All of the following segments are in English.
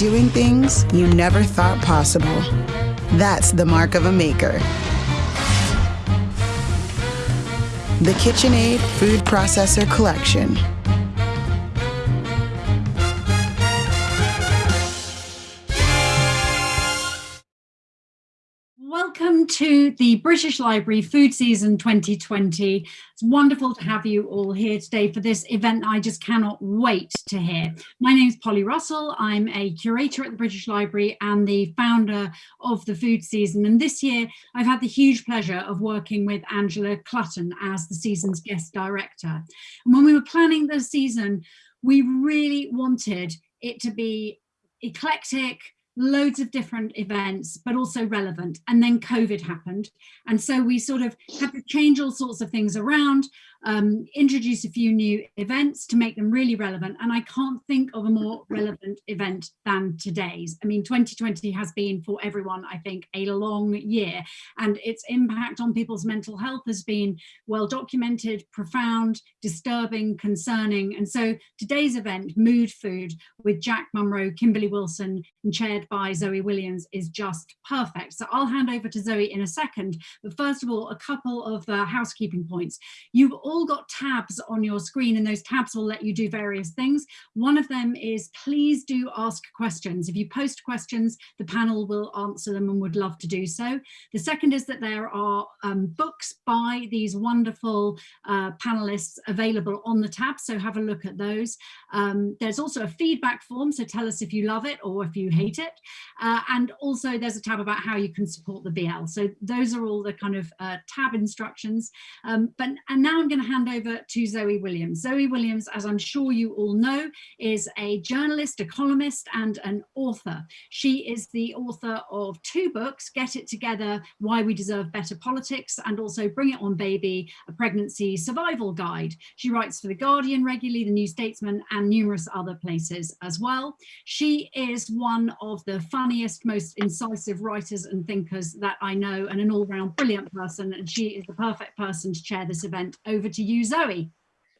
doing things you never thought possible. That's the mark of a maker. The KitchenAid Food Processor Collection. To the British Library Food Season 2020. It's wonderful to have you all here today for this event I just cannot wait to hear. My name is Polly Russell. I'm a curator at the British Library and the founder of the Food Season. And this year I've had the huge pleasure of working with Angela Clutton as the season's guest director. And when we were planning the season, we really wanted it to be eclectic, loads of different events, but also relevant. And then COVID happened. And so we sort of had to change all sorts of things around um, introduce a few new events to make them really relevant. And I can't think of a more relevant event than today's. I mean, 2020 has been for everyone, I think, a long year and its impact on people's mental health has been well documented, profound, disturbing, concerning. And so today's event, Mood Food, with Jack Monroe, Kimberley Wilson, and chaired by Zoe Williams is just perfect. So I'll hand over to Zoe in a second. But first of all, a couple of uh, housekeeping points. You've all got tabs on your screen and those tabs will let you do various things. One of them is please do ask questions. If you post questions, the panel will answer them and would love to do so. The second is that there are um, books by these wonderful uh, panelists available on the tab, so have a look at those. Um, there's also a feedback form, so tell us if you love it or if you hate it. Uh, and also there's a tab about how you can support the BL. So those are all the kind of uh, tab instructions. Um, but and now I'm going to hand over to Zoe Williams. Zoe Williams, as I'm sure you all know, is a journalist, a columnist and an author. She is the author of two books, Get It Together, Why We Deserve Better Politics, and also Bring It On Baby, a pregnancy survival guide. She writes for The Guardian regularly, The New Statesman and numerous other places as well. She is one of the funniest, most incisive writers and thinkers that I know and an all-round brilliant person and she is the perfect person to chair this event. Over to you, Zoe.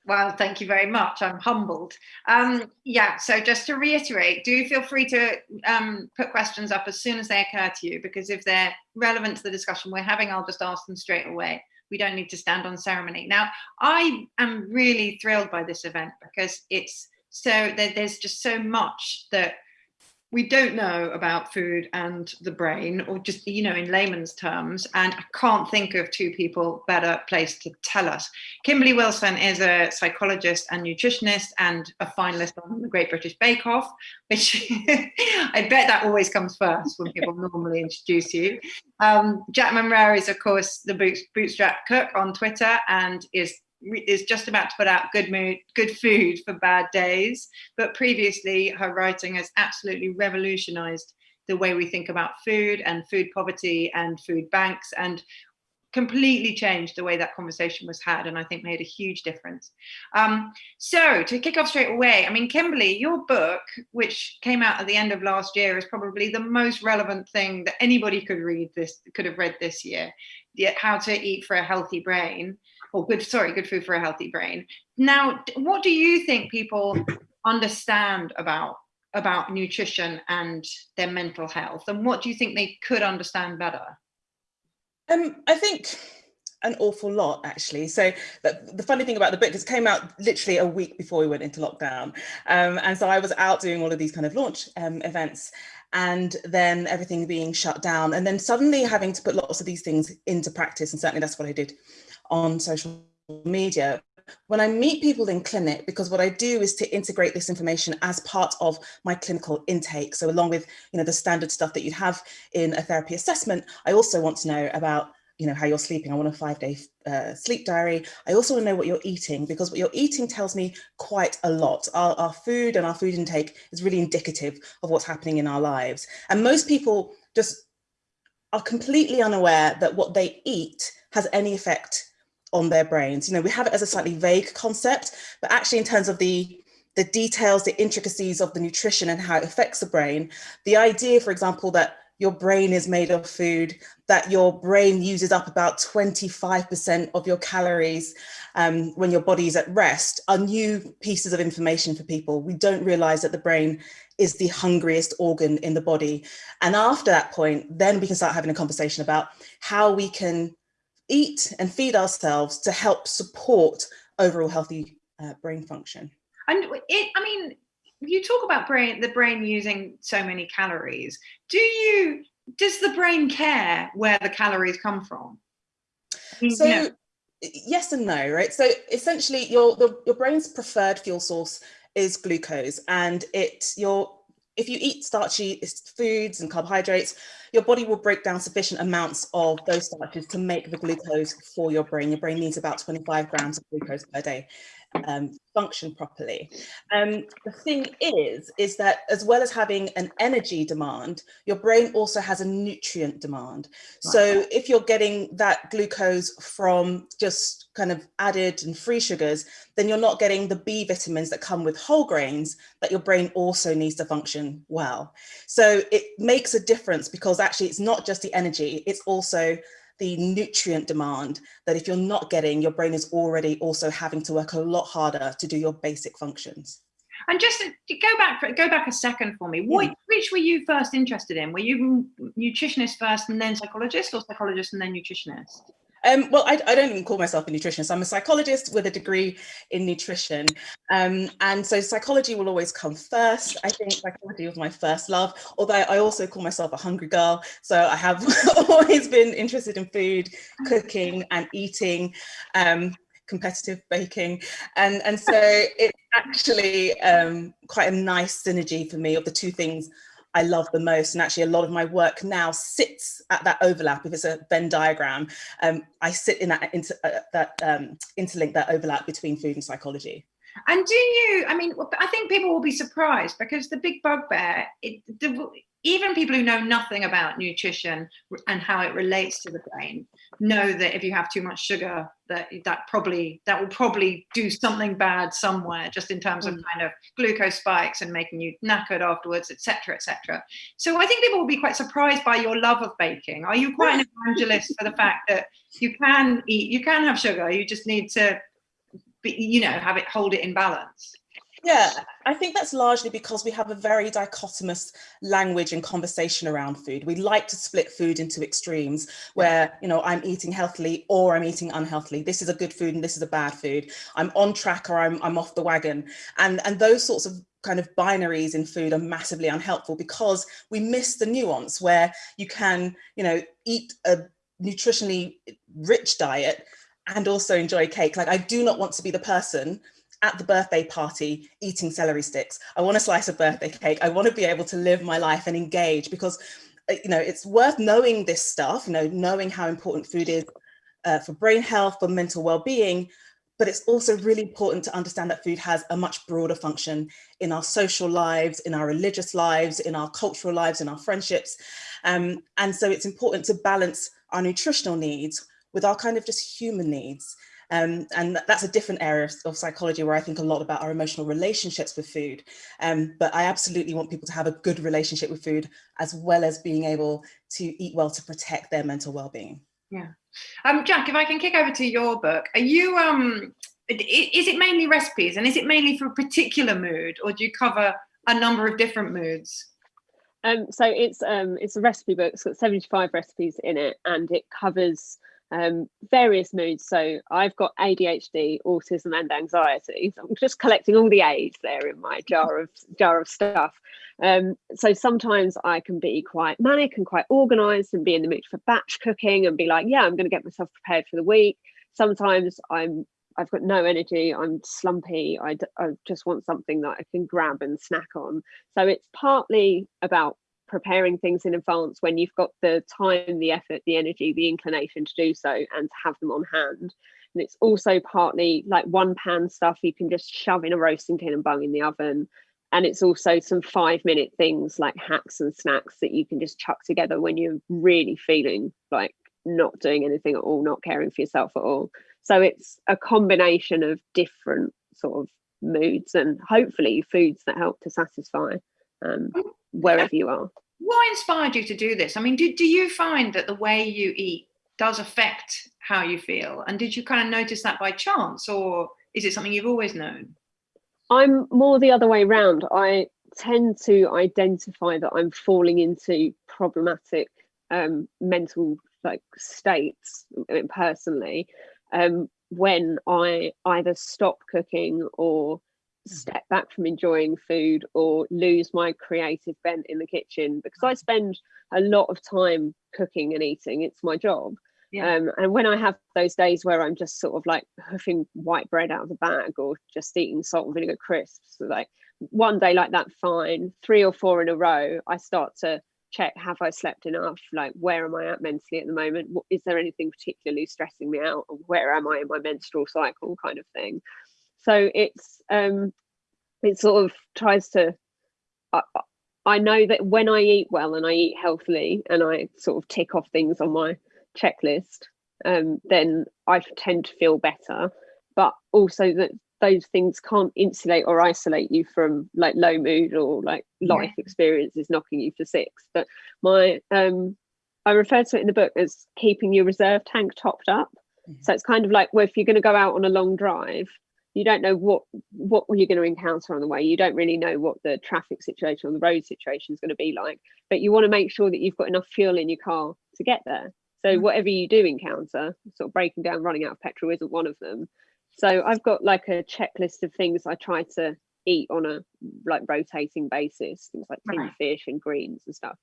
Well, thank you very much. I'm humbled. Um, yeah, so just to reiterate, do feel free to um, put questions up as soon as they occur to you, because if they're relevant to the discussion we're having, I'll just ask them straight away. We don't need to stand on ceremony. Now, I am really thrilled by this event because it's so there's just so much that we don't know about food and the brain or just you know in layman's terms and i can't think of two people better placed to tell us. Kimberley wilson is a psychologist and nutritionist and a finalist on the great british bake off which i bet that always comes first when people normally introduce you. Um, jack monroe is of course the bootstrap cook on twitter and is is just about to put out good mood good food for bad days. But previously her writing has absolutely revolutionized the way we think about food and food poverty and food banks and completely changed the way that conversation was had and I think made a huge difference. Um, so to kick off straight away, I mean, Kimberley, your book, which came out at the end of last year is probably the most relevant thing that anybody could read this, could have read this year, How to Eat for a Healthy Brain or good, sorry, good food for a healthy brain. Now, what do you think people understand about about nutrition and their mental health? And what do you think they could understand better? Um i think an awful lot actually. So the, the funny thing about the book is it came out literally a week before we went into lockdown. Um, and so i was out doing all of these kind of launch um, events and then everything being shut down and then suddenly having to put lots of these things into practice and certainly that's what i did on social media when I meet people in clinic, because what I do is to integrate this information as part of my clinical intake. So along with, you know, the standard stuff that you'd have in a therapy assessment, I also want to know about, you know, how you're sleeping. I want a five day uh, sleep diary. I also want to know what you're eating because what you're eating tells me quite a lot. Our, our food and our food intake is really indicative of what's happening in our lives. And most people just are completely unaware that what they eat has any effect on their brains. You know, we have it as a slightly vague concept, but actually in terms of the the details, the intricacies of the nutrition and how it affects the brain, the idea, for example, that your brain is made of food, that your brain uses up about 25% of your calories um, when your body is at rest are new pieces of information for people. We don't realize that the brain is the hungriest organ in the body. And after that point, then we can start having a conversation about how we can eat and feed ourselves to help support overall healthy uh, brain function. And it, I mean, you talk about brain, the brain using so many calories. Do you, does the brain care where the calories come from? So you yes and no, right? So essentially your, the, your brain's preferred fuel source is glucose and it, your, if you eat starchy foods and carbohydrates, your body will break down sufficient amounts of those starches to make the glucose for your brain. Your brain needs about 25 grams of glucose per day um, function properly. Um, the thing is, is that as well as having an energy demand, your brain also has a nutrient demand. Right. So if you're getting that glucose from just kind of added and free sugars, then you're not getting the B vitamins that come with whole grains that your brain also needs to function well. So it makes a difference because actually it's not just the energy, it's also the nutrient demand that if you're not getting, your brain is already also having to work a lot harder to do your basic functions. And just to go back, go back a second for me. Hmm. What, which were you first interested in? Were you nutritionist first and then psychologist, or psychologist and then nutritionist? Um, well, I, I, don't even call myself a nutritionist. I'm a psychologist with a degree in nutrition. Um, and so psychology will always come first. I think psychology was my first love, although I also call myself a hungry girl. So I have always been interested in food, cooking and eating. Um, competitive baking and and so it's actually um, quite a nice synergy for me of the two things I love the most. And actually a lot of my work now sits at that overlap. If it's a Venn diagram, um, I sit in that, inter, uh, that um, interlink, that overlap between food and psychology. And do you, I mean, I think people will be surprised because the big bugbear, it, the, even people who know nothing about nutrition and how it relates to the brain know that if you have too much sugar that that probably that will probably do something bad somewhere just in terms of mm. kind of glucose spikes and making you knackered afterwards etc etc so i think people will be quite surprised by your love of baking. Are you quite an evangelist for the fact that you can eat you can have sugar you just need to be, you know have it hold it in balance yeah, I think that's largely because we have a very dichotomous language and conversation around food. We like to split food into extremes where, you know, I'm eating healthily or I'm eating unhealthily. This is a good food and this is a bad food. I'm on track or I'm, I'm off the wagon. And, and those sorts of kind of binaries in food are massively unhelpful because we miss the nuance where you can, you know, eat a nutritionally rich diet and also enjoy cake. Like I do not want to be the person at the birthday party eating celery sticks. I want a slice of birthday cake. I want to be able to live my life and engage because, uh, you know, it's worth knowing this stuff, you know, knowing how important food is uh, for brain health, for mental well-being, but it's also really important to understand that food has a much broader function in our social lives, in our religious lives, in our cultural lives, in our friendships. Um, and so it's important to balance our nutritional needs with our kind of just human needs. Um, and that's a different area of psychology where I think a lot about our emotional relationships with food. Um, but I absolutely want people to have a good relationship with food as well as being able to eat well to protect their mental well-being. Yeah. Um, Jack, if I can kick over to your book, are you, um, is it mainly recipes and is it mainly for a particular mood or do you cover a number of different moods? Um, so it's um, it's a recipe book. It's got 75 recipes in it, and it covers um, various moods. So I've got ADHD, autism, and anxiety. So I'm just collecting all the A's there in my jar of jar of stuff. Um, so sometimes I can be quite manic and quite organised and be in the mood for batch cooking and be like, yeah, I'm going to get myself prepared for the week. Sometimes I'm I've got no energy. I'm slumpy. I, I just want something that I can grab and snack on. So it's partly about preparing things in advance when you've got the time, the effort, the energy, the inclination to do so and to have them on hand. And it's also partly like one pan stuff you can just shove in a roasting tin and bung in the oven. And it's also some five minute things like hacks and snacks that you can just chuck together when you're really feeling like not doing anything at all, not caring for yourself at all. So it's a combination of different sort of moods and hopefully foods that help to satisfy um, wherever you are. what inspired you to do this? I mean, do, do you find that the way you eat does affect how you feel? And did you kind of notice that by chance or is it something you've always known? I'm more the other way around. I tend to identify that I'm falling into problematic um, mental like states personally um, when I either stop cooking or. Step back from enjoying food or lose my creative bent in the kitchen because I spend a lot of time cooking and eating. It's my job. Yeah. Um, and when I have those days where I'm just sort of like hoofing white bread out of the bag or just eating salt and vinegar crisps, like one day like that, fine. Three or four in a row, I start to check have I slept enough? Like, where am I at mentally at the moment? Is there anything particularly stressing me out? Where am I in my menstrual cycle, kind of thing? So it's um, it sort of tries to. I, I know that when I eat well and I eat healthily and I sort of tick off things on my checklist, um, then I tend to feel better. But also that those things can't insulate or isolate you from like low mood or like life yeah. experiences knocking you for six. But my um, I refer to it in the book as keeping your reserve tank topped up. Mm-hmm. So it's kind of like well, if you're going to go out on a long drive, you don't know what what you're going to encounter on the way. You don't really know what the traffic situation or the road situation is going to be like, but you want to make sure that you've got enough fuel in your car to get there. So mm. whatever you do encounter, sort of breaking down, running out of petrol isn't one of them. So I've got like a checklist of things I try to eat on a like rotating basis, things like tinned right. fish and greens and stuff.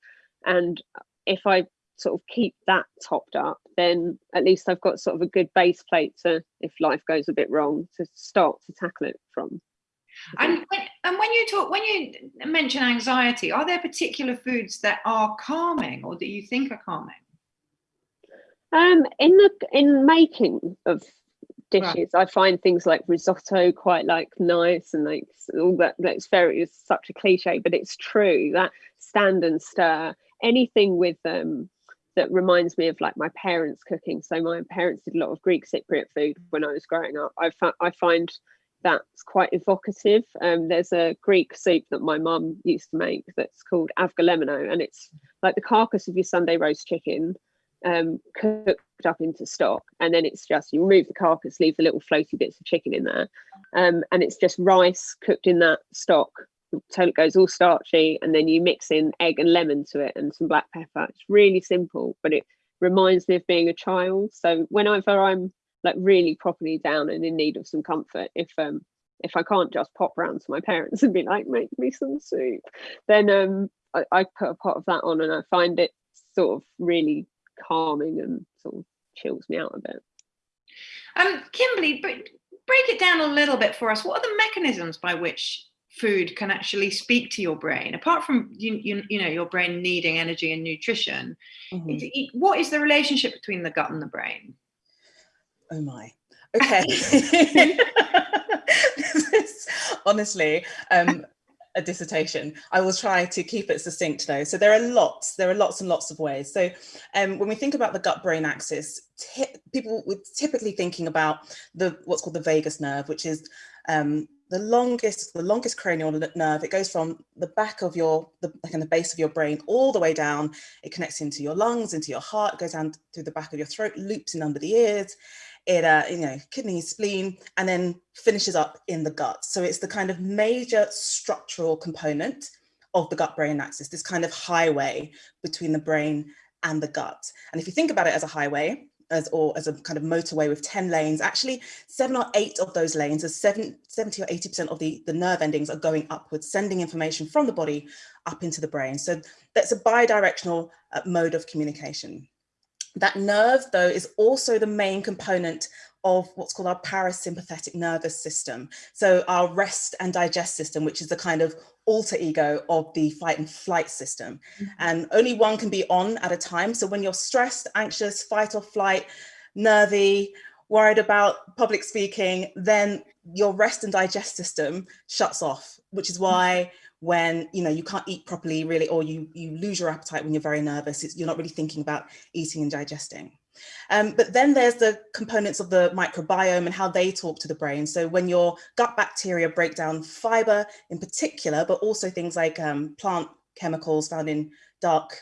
And if I sort of keep that topped up, then at least I've got sort of a good base plate to, if life goes a bit wrong, to start to tackle it from. And when, and when you talk, when you mention anxiety, are there particular foods that are calming or that you think are calming? Um, in the in making of dishes, right. I find things like risotto quite like nice and like all that. That's very it's such a cliche, but it's true that stand and stir anything with um that reminds me of like my parents cooking. So my parents did a lot of Greek Cypriot food when I was growing up. I, I find that's quite evocative. Um, there's a Greek soup that my mum used to make that's called avgolemono, and it's like the carcass of your Sunday roast chicken um, cooked up into stock, and then it's just you remove the carcass, leave the little floaty bits of chicken in there, um, and it's just rice cooked in that stock until it goes all starchy, and then you mix in egg and lemon to it and some black pepper. It's really simple, but it reminds me of being a child. So whenever I'm like really properly down and in need of some comfort, if um if I can't just pop round to my parents and be like, make me some soup, then um I, I put a pot of that on and I find it sort of really calming and sort of chills me out a bit. Um, Kimberley, break it down a little bit for us. What are the mechanisms by which food can actually speak to your brain apart from you, you, you know your brain needing energy and nutrition mm-hmm. it, what is the relationship between the gut and the brain oh my okay honestly um a dissertation. I will try to keep it succinct though. So there are lots, there are lots and lots of ways. So um, when we think about the gut-brain axis, people were typically thinking about the what's called the vagus nerve, which is um, the longest, the longest cranial nerve. It goes from the back of your, the, like in the base of your brain, all the way down. It connects into your lungs, into your heart, goes down through the back of your throat, loops in under the ears, it, uh, you know, kidney, spleen, and then finishes up in the gut. So it's the kind of major structural component of the gut-brain axis, this kind of highway between the brain and the gut. And if you think about it as a highway, as or as a kind of motorway with 10 lanes, actually seven or eight of those lanes, are seven, 70 or 80% of the, the nerve endings are going upwards, sending information from the body up into the brain. So that's a bidirectional uh, mode of communication. That nerve, though, is also the main component of what's called our parasympathetic nervous system. So our rest and digest system, which is the kind of alter ego of the fight and flight system. Mm -hmm. And only one can be on at a time. So when you're stressed, anxious, fight or flight, nervy, worried about public speaking, then your rest and digest system shuts off, which is why when you know you can't eat properly really or you you lose your appetite when you're very nervous it's, you're not really thinking about eating and digesting. Um, but then there's the components of the microbiome and how they talk to the brain. So when your gut bacteria break down fiber in particular but also things like um, plant chemicals found in dark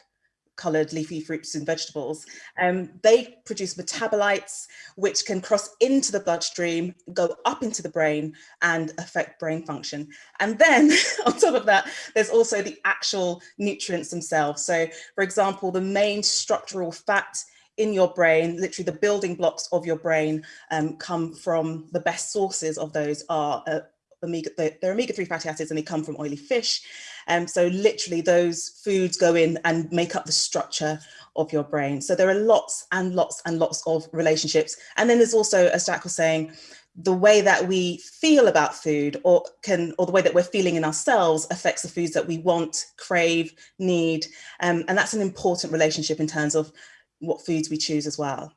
coloured leafy fruits and vegetables, um, they produce metabolites which can cross into the bloodstream, go up into the brain and affect brain function. And then on top of that, there's also the actual nutrients themselves. So for example, the main structural fat in your brain, literally the building blocks of your brain um, come from the best sources of those are uh, omega, they're omega-3 fatty acids and they come from oily fish. Um, so literally those foods go in and make up the structure of your brain. So there are lots and lots and lots of relationships. And then there's also, as Jack was saying, the way that we feel about food or can or the way that we're feeling in ourselves affects the foods that we want crave need um, and that's an important relationship in terms of what foods we choose as well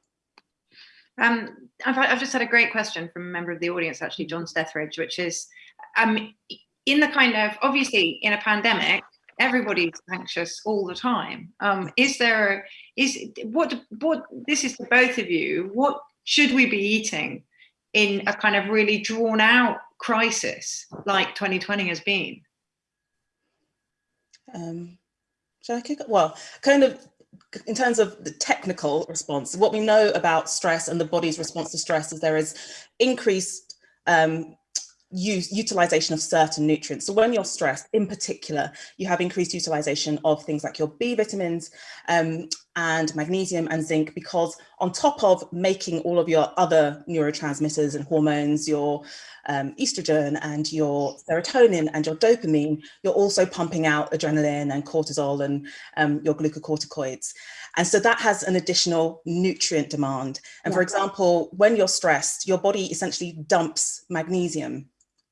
um, I've, I've, just had a great question from a member of the audience, actually, John Stethridge, which is, um, in the kind of, obviously in a pandemic, everybody's anxious all the time. Um, is there, is, what, what, this is to both of you, what should we be eating in a kind of really drawn out crisis like 2020 has been? Um, should I kick? Well, kind of in terms of the technical response, what we know about stress and the body's response to stress is there is increased um, use utilization of certain nutrients. So when you're stressed, in particular, you have increased utilization of things like your B vitamins um, and magnesium and zinc, because on top of making all of your other neurotransmitters and hormones, your um, estrogen and your serotonin and your dopamine, you're also pumping out adrenaline and cortisol and um, your glucocorticoids. And so that has an additional nutrient demand. And yeah. for example, when you're stressed, your body essentially dumps magnesium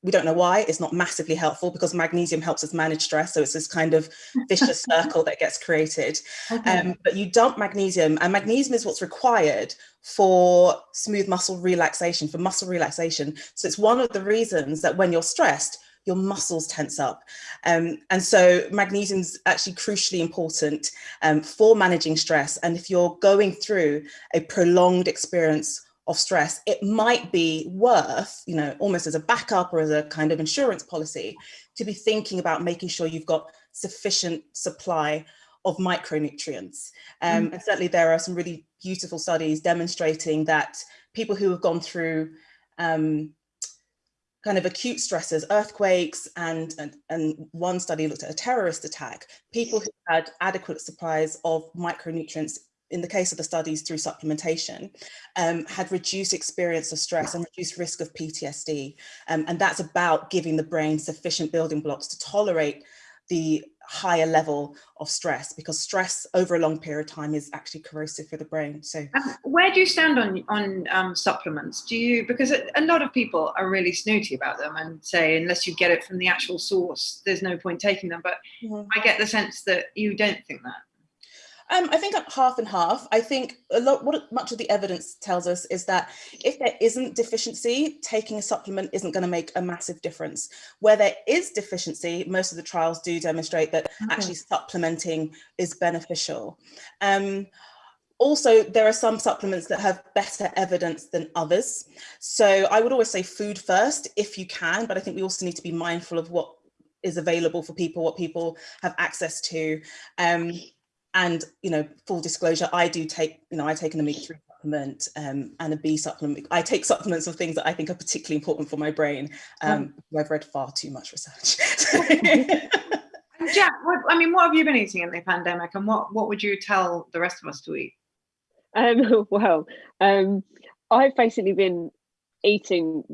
we don't know why it's not massively helpful because magnesium helps us manage stress so it's this kind of vicious circle that gets created okay. um, but you dump magnesium and magnesium is what's required for smooth muscle relaxation for muscle relaxation so it's one of the reasons that when you're stressed your muscles tense up. Um, and so magnesium is actually crucially important um, for managing stress. And if you're going through a prolonged experience of stress, it might be worth, you know, almost as a backup or as a kind of insurance policy to be thinking about making sure you've got sufficient supply of micronutrients. Um, mm. And certainly there are some really beautiful studies demonstrating that people who have gone through um, kind of acute stresses, earthquakes, and, and, and one study looked at a terrorist attack, people who had adequate supplies of micronutrients in the case of the studies through supplementation, um, had reduced experience of stress and reduced risk of PTSD. Um, and that's about giving the brain sufficient building blocks to tolerate the higher level of stress because stress over a long period of time is actually corrosive for the brain so um, where do you stand on on um, supplements do you because a lot of people are really snooty about them and say unless you get it from the actual source there's no point taking them but mm -hmm. i get the sense that you don't think that um, I think half and half. I think a lot, what much of the evidence tells us is that if there isn't deficiency, taking a supplement isn't going to make a massive difference. Where there is deficiency, most of the trials do demonstrate that okay. actually supplementing is beneficial. Um, also, there are some supplements that have better evidence than others. So I would always say food first if you can, but I think we also need to be mindful of what is available for people, what people have access to. Um, and, you know, full disclosure, I do take, you know, I take an omega-3 supplement um, and a B supplement. I take supplements of things that I think are particularly important for my brain. Um, oh. I've read far too much research. Jack, what, I mean, what have you been eating in the pandemic and what, what would you tell the rest of us to eat? Um, well, um, I've basically been eating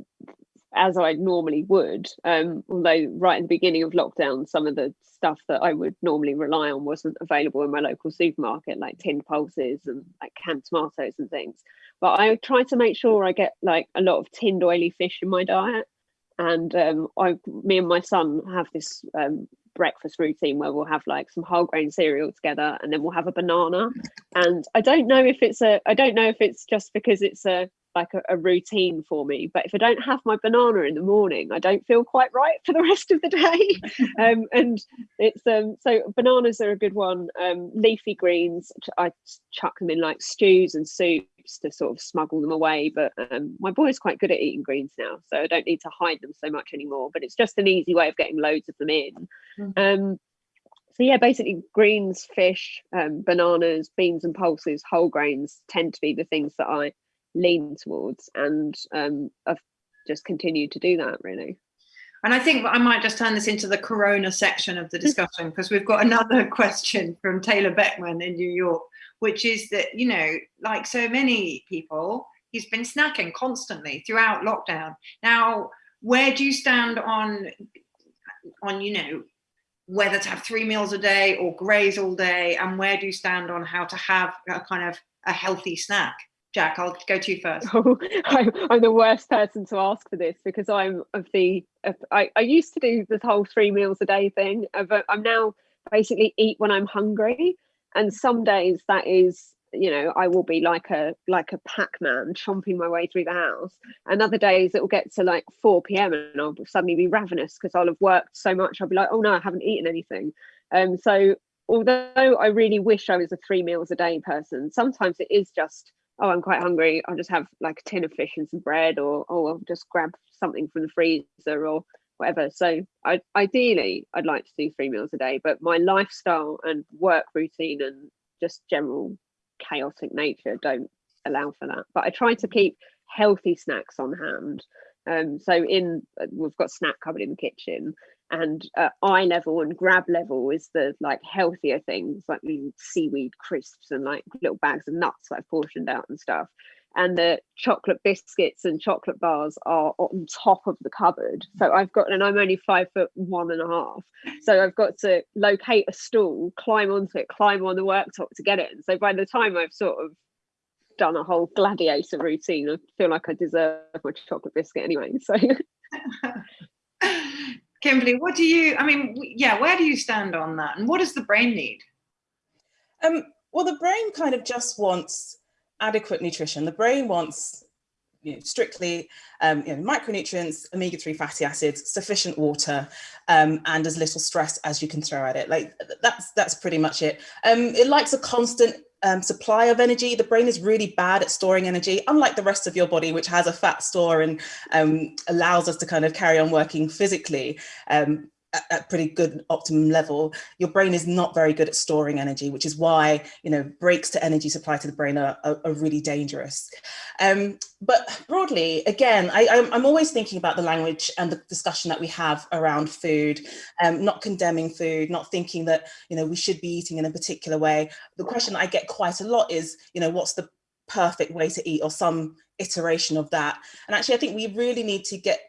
as I normally would. Um, although right in the beginning of lockdown, some of the stuff that I would normally rely on wasn't available in my local supermarket, like tinned pulses and like canned tomatoes and things. But I try to make sure I get like a lot of tinned oily fish in my diet. And um, I, me and my son have this um, breakfast routine where we'll have like some whole grain cereal together and then we'll have a banana and i don't know if it's a i don't know if it's just because it's a like a, a, routine for me. But if I don't have my banana in the morning, I don't feel quite right for the rest of the day. um, and it's um, so bananas are a good one. Um, leafy greens, I chuck them in like stews and soups to sort of smuggle them away. But um, my boy's quite good at eating greens now, so I don't need to hide them so much anymore. But it's just an easy way of getting loads of them in. Mm. Um, so yeah, basically greens, fish, um, bananas, beans and pulses, whole grains tend to be the things that I lean towards and um, I've just continued to do that really. And I think I might just turn this into the corona section of the discussion because we've got another question from Taylor Beckman in New York, which is that, you know, like so many people, he's been snacking constantly throughout lockdown. Now, where do you stand on, on, you know, whether to have three meals a day or graze all day? And where do you stand on how to have a kind of a healthy snack? Jack, I'll go to you first. Oh, I'm, I'm, the worst person to ask for this because I'm of the. Of, I, I used to do this whole three meals a day thing, but I'm now basically eat when I'm hungry, and some days that is, you know, I will be like a like a Pac-Man chomping my way through the house, and other days it will get to like 4 p.m. and I'll suddenly be ravenous because I'll have worked so much. I'll be like, oh no, I haven't eaten anything. Um, so although I really wish I was a three meals a day person, sometimes it is just oh, I'm quite hungry. I'll just have like a tin of fish and some bread, or oh, I'll just grab something from the freezer or whatever. So I, ideally, I'd like to do three meals a day, but my lifestyle and work routine and just general chaotic nature don't allow for that. But I try to keep healthy snacks on hand. Um, so in we've got snack cupboard in the kitchen, and uh, eye level and grab level is the like healthier things like seaweed crisps and like little bags of nuts that I've portioned out and stuff. And the chocolate biscuits and chocolate bars are on top of the cupboard. So I've got, and I'm only five foot one and a half. So I've got to locate a stool, climb onto it, climb on the worktop to get it. And so by the time I've sort of done a whole gladiator routine, I feel like I deserve my chocolate biscuit anyway. So Kimberley, what do you, I mean, yeah, where do you stand on that? And what does the brain need? Um, well, the brain kind of just wants adequate nutrition. The brain wants you know, strictly um, you know, micronutrients, omega-3 fatty acids, sufficient water, um, and as little stress as you can throw at it. Like that's that's pretty much it. Um, it likes a constant um, supply of energy. The brain is really bad at storing energy, unlike the rest of your body, which has a fat store and um, allows us to kind of carry on working physically. Um, at, at pretty good optimum level, your brain is not very good at storing energy, which is why, you know, breaks to energy supply to the brain are, are, are really dangerous. Um, but broadly, again, I, am always thinking about the language and the discussion that we have around food, um, not condemning food, not thinking that, you know, we should be eating in a particular way. The question I get quite a lot is, you know, what's the perfect way to eat or some iteration of that. And actually, I think we really need to get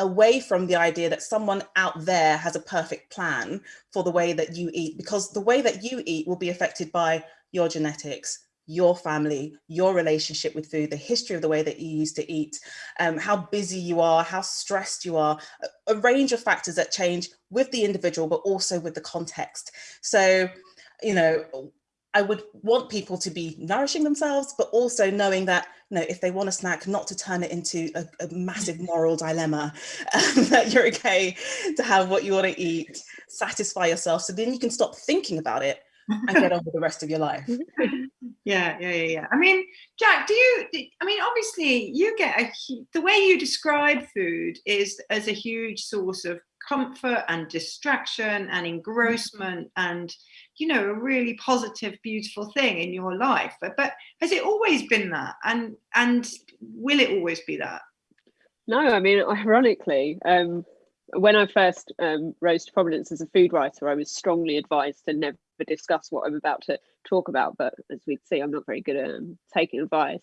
away from the idea that someone out there has a perfect plan for the way that you eat, because the way that you eat will be affected by your genetics, your family, your relationship with food, the history of the way that you used to eat, um, how busy you are, how stressed you are, a, a range of factors that change with the individual, but also with the context. So, you know, I would want people to be nourishing themselves, but also knowing that, you know, if they want a snack, not to turn it into a, a massive moral dilemma, um, that you're okay to have what you want to eat, satisfy yourself. So then you can stop thinking about it and get on with the rest of your life. Yeah, yeah, yeah, yeah. I mean, Jack, do you, I mean, obviously you get a, the way you describe food is as a huge source of comfort and distraction and engrossment and you know a really positive beautiful thing in your life. But, but has it always been that? And and will it always be that? No i mean ironically um when i first um, rose to prominence as a food writer i was strongly advised to never discuss what i'm about to talk about. But as we see i'm not very good at um, taking advice.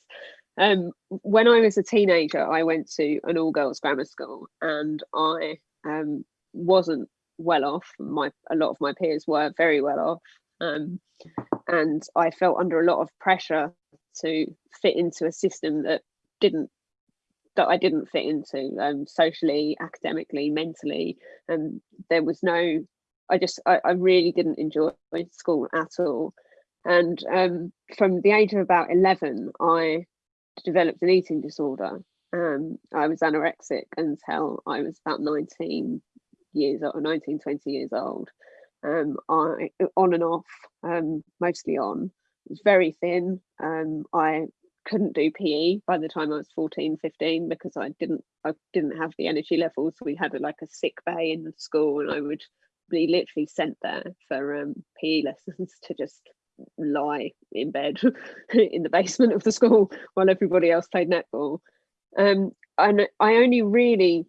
Um, when I was a teenager, I went to an all girls grammar school and I um, wasn't well off. My a lot of my peers were very well off, um, and I felt under a lot of pressure to fit into a system that didn't that I didn't fit into um, socially, academically, mentally, and there was no. I just I, I really didn't enjoy school at all, and um, from the age of about eleven, I developed an eating disorder. Um, I was anorexic until I was about 19, years or 19, 20 years old. Um, I on and off, um, mostly on. I was very thin. Um, I couldn't do PE by the time I was 14, 15 because I didn't I didn't have the energy levels. We had a, like a sick bay in the school and I would be literally sent there for um, PE lessons to just lie in bed in the basement of the school while everybody else played netball. Um, and I only really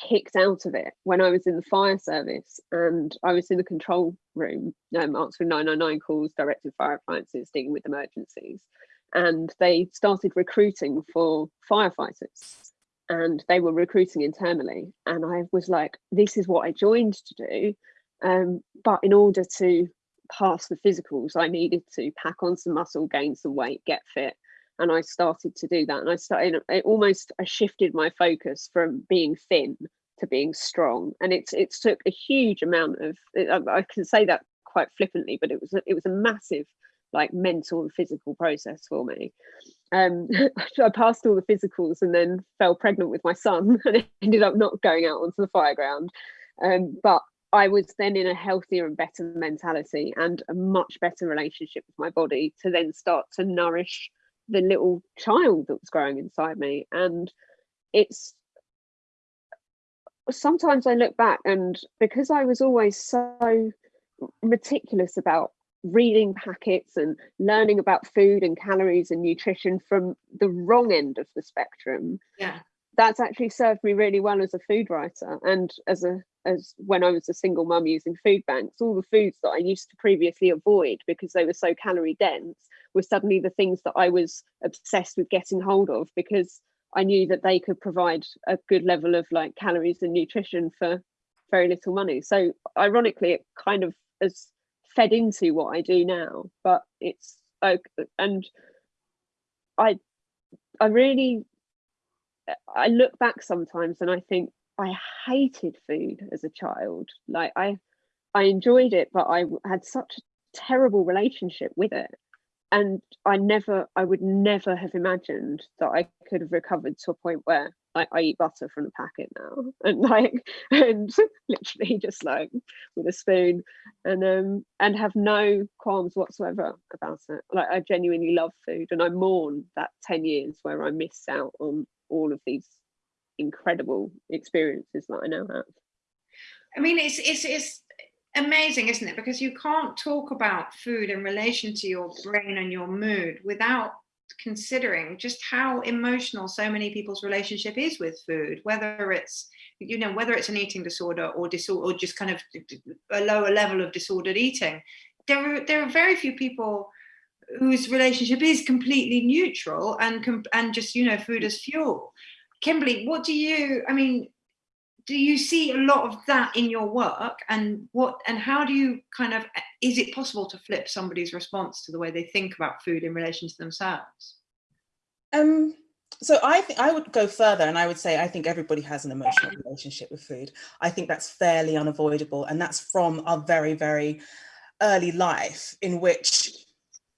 kicked out of it when I was in the fire service and I was in the control room um, answering 999 calls, directed fire appliances, dealing with emergencies. And they started recruiting for firefighters and they were recruiting internally. And I was like, this is what I joined to do. Um, but in order to pass the physicals, I needed to pack on some muscle, gain some weight, get fit. And I started to do that. And I started, it almost, I shifted my focus from being thin to being strong. And it's, it took a huge amount of, I can say that quite flippantly, but it was, it was a massive like mental and physical process for me. Um, I passed all the physicals and then fell pregnant with my son and ended up not going out onto the fire ground. Um, but I was then in a healthier and better mentality and a much better relationship with my body to then start to nourish the little child that was growing inside me. And it's sometimes I look back and because I was always so meticulous about reading packets and learning about food and calories and nutrition from the wrong end of the spectrum yeah that's actually served me really well as a food writer and as a as when I was a single mum using food banks, all the foods that I used to previously avoid because they were so calorie dense were suddenly the things that I was obsessed with getting hold of because I knew that they could provide a good level of like calories and nutrition for very little money. So ironically, it kind of has fed into what I do now, but it's and I I really I look back sometimes and I think I hated food as a child. Like I I enjoyed it, but I had such a terrible relationship with it. And I never, I would never have imagined that I could have recovered to a point where I, I eat butter from the packet now. And like and literally just like with a spoon. And um and have no qualms whatsoever about it. Like I genuinely love food and I mourn that 10 years where I missed out on all of these incredible experiences that I now have. I mean it's it's it's amazing isn't it because you can't talk about food in relation to your brain and your mood without considering just how emotional so many people's relationship is with food, whether it's you know whether it's an eating disorder or disorder or just kind of a lower level of disordered eating. There are there are very few people whose relationship is completely neutral and and just you know food as fuel. Kimberley, what do you? I mean, do you see a lot of that in your work? And what and how do you kind of is it possible to flip somebody's response to the way they think about food in relation to themselves? Um so i think i would go further and i would say i think everybody has an emotional relationship with food. I think that's fairly unavoidable and that's from our very very early life in which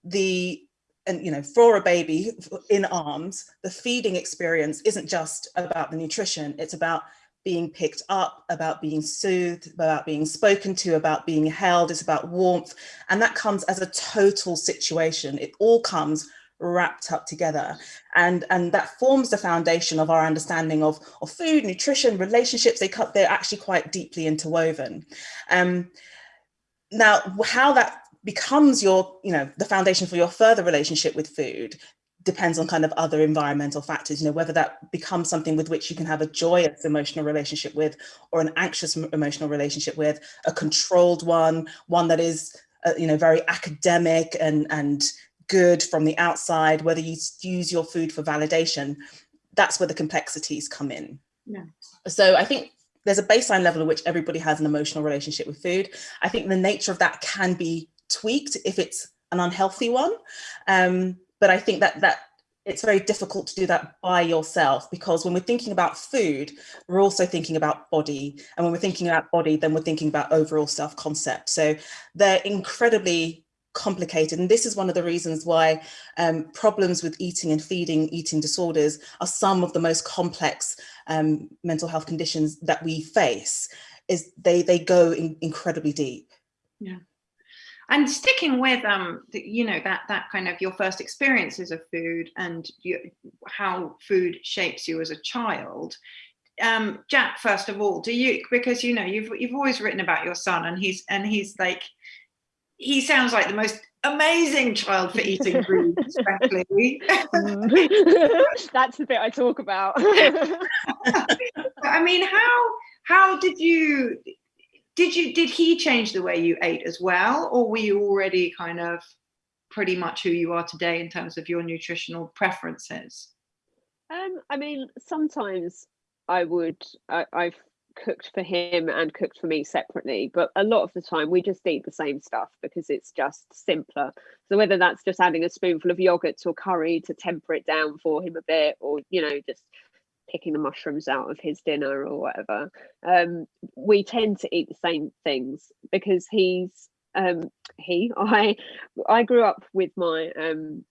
the and you know for a baby in arms the feeding experience isn't just about the nutrition it's about being picked up, about being soothed, about being spoken to, about being held, it's about warmth. And that comes as a total situation. It all comes wrapped up together. And, and that forms the foundation of our understanding of, of food, nutrition, relationships. They cut, they're actually quite deeply interwoven. Um, now, how that becomes your, you know, the foundation for your further relationship with food depends on kind of other environmental factors, you know, whether that becomes something with which you can have a joyous emotional relationship with or an anxious emotional relationship with, a controlled one, one that is, uh, you know, very academic and, and good from the outside, whether you use your food for validation, that's where the complexities come in. Yeah. So I think there's a baseline level at which everybody has an emotional relationship with food. I think the nature of that can be tweaked if it's an unhealthy one. Um, but I think that that it's very difficult to do that by yourself because when we're thinking about food, we're also thinking about body. And when we're thinking about body, then we're thinking about overall self-concept. So they're incredibly complicated. And this is one of the reasons why um, problems with eating and feeding, eating disorders are some of the most complex um, mental health conditions that we face is they, they go in, incredibly deep. Yeah and sticking with um the, you know that that kind of your first experiences of food and you, how food shapes you as a child um, Jack, first of all, do you because you know you've you've always written about your son, and he's and he's like he sounds like the most amazing child for eating foods, frankly. That's the bit I talk about. I mean, how how did you did you did he change the way you ate as well, or were you already kind of pretty much who you are today in terms of your nutritional preferences? Um, I mean, sometimes I would I, I've cooked for him and cooked for me separately but a lot of the time we just eat the same stuff because it's just simpler so whether that's just adding a spoonful of yogurt a curry to temper it down for him a bit or you know just picking the mushrooms out of his dinner or whatever um, we tend to eat the same things because he's um, he i i grew up with my um,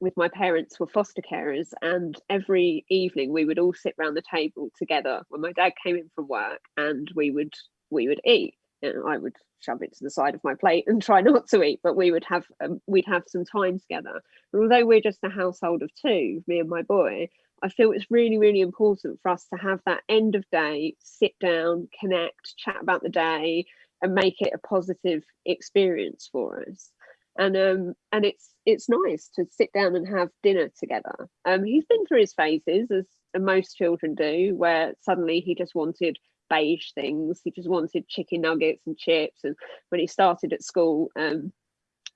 with my parents were foster carers and every evening we would all sit around the table together. When my dad came in from work and we would we would eat. And I would shove it to the side of my plate and try not to eat but we would have um, we'd have some time together. And although we're just a household of two me and my boy I feel it's really really important for us to have that end of day sit down connect chat about the day and make it a positive experience for us. And um and it's it's nice to sit down and have dinner together. Um he's been through his phases as most children do where suddenly he just wanted beige things. He just wanted chicken nuggets and chips and when he started at school um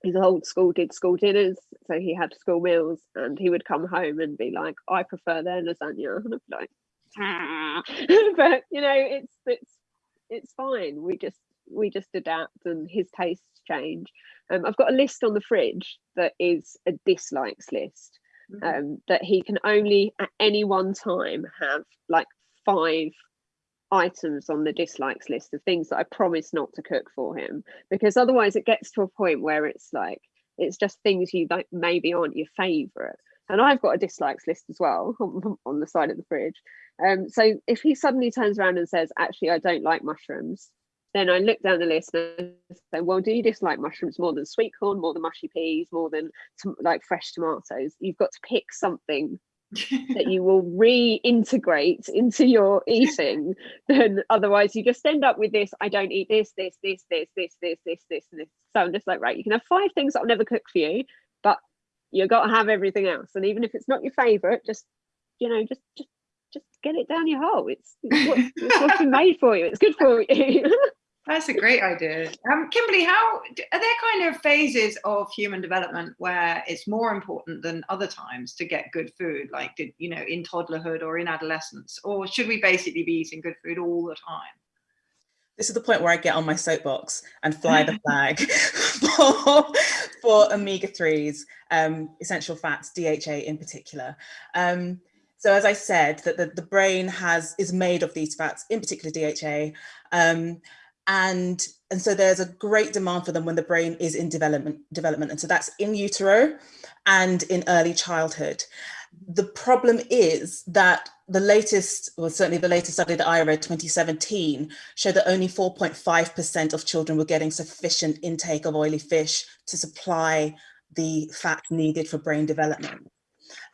his old school did school dinners so he had school meals and he would come home and be like i prefer their lasagna and i'd be like ah. but you know it's it's it's fine we just we just adapt and his tastes change um, I've got a list on the fridge that is a dislikes list mm -hmm. um, that he can only at any one time have like five items on the dislikes list of things that I promise not to cook for him because otherwise it gets to a point where it's like it's just things you like maybe aren't your favorite and I've got a dislikes list as well on, the side of the fridge um so if he suddenly turns around and says actually I don't like mushrooms then I look down the list and say, well, do you dislike mushrooms more than sweet corn, more than mushy peas, more than like fresh tomatoes? You've got to pick something that you will reintegrate into your eating. Then otherwise you just end up with this, I don't eat this, this, this, this, this, this, this, this, and this. So I'm just like, right, you can have five things I'll never cook for you, but you've got to have everything else. And even if it's not your favorite, just, you know, just, just, just get it down your hole. It's, it's, what, it's what's been made for you. It's good for you. That's a great idea. Um, Kimberley, how are there kind of phases of human development where it's more important than other times to get good food, like did, you know, in toddlerhood or in adolescence, or should we basically be eating good food all the time? This is the point where I get on my soapbox and fly the flag for, for omega-3s, um, essential fats, DHA in particular. Um, so as I said, that the, the brain has is made of these fats, in particular DHA. And and so there's a great demand for them when the brain is in development development. And so that's in utero and in early childhood. The problem is that the latest well certainly the latest study that i read 2017 showed that only 4.5 percent of children were getting sufficient intake of oily fish to supply the fat needed for brain development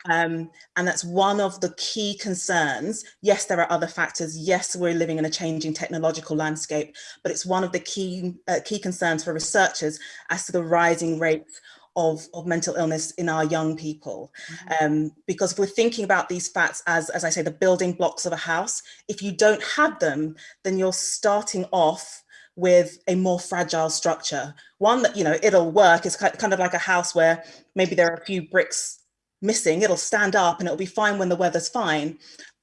um, and that's one of the key concerns. Yes, there are other factors. Yes, we're living in a changing technological landscape, but it's one of the key, uh, key concerns for researchers as to the rising rates of, of mental illness in our young people. Mm -hmm. um, because if we're thinking about these facts as, as I say, the building blocks of a house, if you don't have them, then you're starting off with a more fragile structure. One that, you know, it'll work. It's kind of like a house where maybe there are a few bricks missing, it'll stand up and it'll be fine when the weather's fine.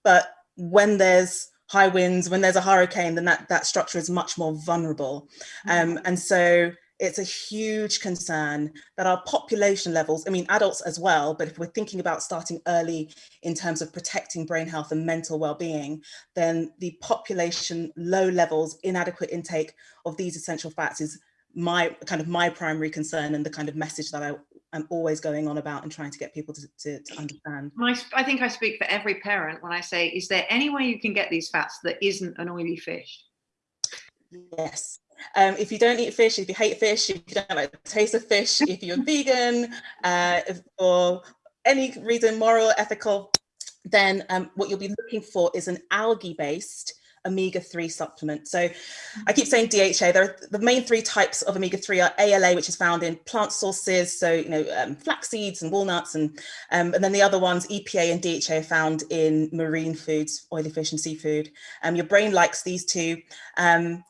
But when there's high winds, when there's a hurricane, then that, that structure is much more vulnerable. Mm-hmm. Um, and so it's a huge concern that our population levels, I mean, adults as well, but if we're thinking about starting early in terms of protecting brain health and mental well-being, then the population low levels, inadequate intake of these essential fats is my kind of my primary concern and the kind of message that I I'm always going on about and trying to get people to, to, to understand. I, I think I speak for every parent when I say, is there any way you can get these fats that isn't an oily fish? Yes. Um, if you don't eat fish, if you hate fish, if you don't like the taste of fish, if you're vegan, uh, if, any reason, moral, ethical, then um, what you'll be looking for is an algae-based omega-3 supplement. So I keep saying DHA, there are the main three types of omega-3 are ALA, which is found in plant sources, so you know, um, flax seeds and walnuts, and, um, and then the other ones, EPA and DHA are found in marine foods, oily fish and seafood. Um, your brain likes these two. Um,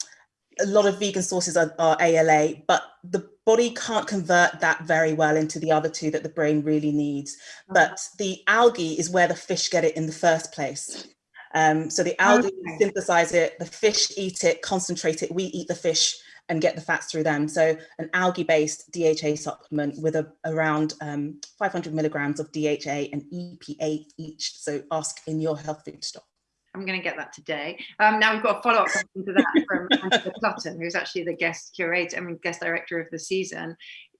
a lot of vegan sources are, are ALA, but the body can't convert that very well into the other two that the brain really needs. But the algae is where the fish get it in the first place. Um, so the algae okay. synthesize it, the fish eat it, concentrate it, we eat the fish and get the fats through them. So an algae-based DHA supplement with a, around um, 500 milligrams of DHA and EPA each. So ask in your health food store. I'm going to get that today. Um, now we've got a follow-up question to that from Angela Clutton, who's actually the guest curator, I mean, guest director of the season.